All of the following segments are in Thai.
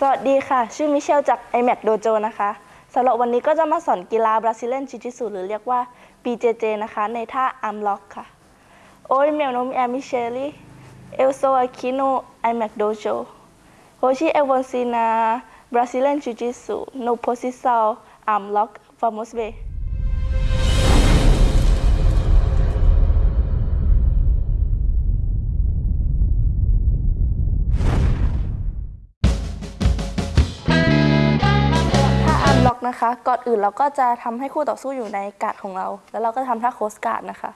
สวัสดีค่ะ ชื่อมิเชลจาก iMac Dojo นะคะสำหรับวันนี้ก็จะมาสอนกีฬา Brazilian Jiu-Jitsu หรือเรียกว่า BJJ นะคะ ในท่า Arm Lock ค่ะ Oi, meu nome é Michele. Eu sou aqui no iMac Dojo. Hoje eu vou ensinar Brazilian Jiu-Jitsu no posição Arm Lock. Vamos ver. ถ้า นะคะ ก่อนอื่นเราก็จะทำให้คู่ต่อสู้อยู่ในการ์ดของเรา แล้วเราก็ทำท่าโคสการ์ดนะคะ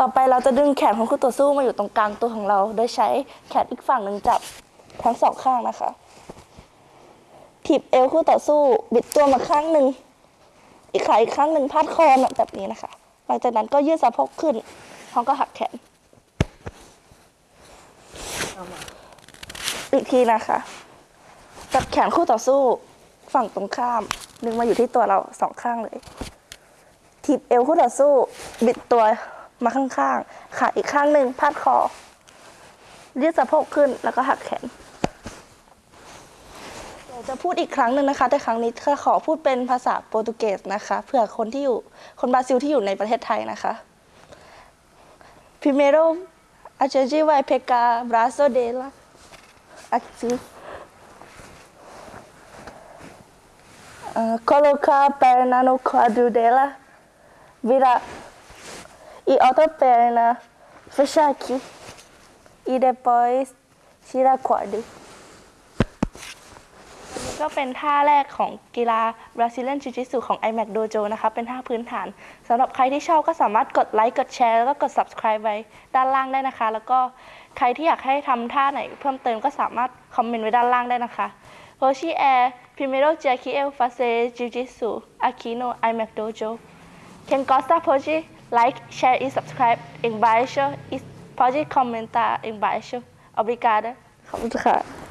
ต่อไปเราจะดึงแขนของคู่ต่อสู้มาอยู่ตรงกลางตัวของเรา โดยใช้แขนอีกฝั่งหนึ่งจับทั้งสองข้างนะคะ ถีบเอวคู่ต่อสู้ บิดตัวมาข้างหนึ่ง อีกขาอีกข้างหนึ่งพาดคอแบบนี้นะคะ หลังจากนั้นก็ยืดสะโพกขึ้นพร้อมก็หักแขน อีกทีนะคะจับแขนคู่ต่อสู้ฝั่งตรงข้าม ดึงมาอยู่ที่ตัวเราสองข้างเลยถีบเอวคู่ต่อสู้ บิดตัวมาข้างๆขาอีกข้างหนึ่งพาดคอยืดสะโพกขึ้นแล้วก็หักแขนเดี๋ยวจะพูดอีกครั้งหนึ่งนะคะ แต่ครั้งนี้ขอพูดเป็นภาษาโปรตุเกสนะคะเผื่อคนที่อยู่คนบราซิลที่อยู่ในประเทศไทยนะคะ Primero a gente vai pegar braço dela aqui. Ah, colocar a perna no quadro dela virar e outra perna fechar aqui e depois tirar นี่ ก็เป็นท่าแรกของกีฬา Brazilian Jiu-Jitsu ของ iMac Dojo นะคะ เป็นท่าพื้นฐานสำหรับใครที่ชอบก็สามารถกดไลค์กดแชร์แล้วก็กด subscribe ไว้ด้านล่างได้นะคะ แล้วก็ใครที่อยากให้ทำท่าไหนเพิ่มเติมก็สามารถคอมเมนต์ไว้ด้านล่างได้นะคะ Hoje é primeiro dia que eu fazer Jiu-Jitsu aqui no iMac Dojo. Quem gosta pode like, share e subscribe embaixo e pode comentar embaixo. Obrigada. ขอบคุณค่ะ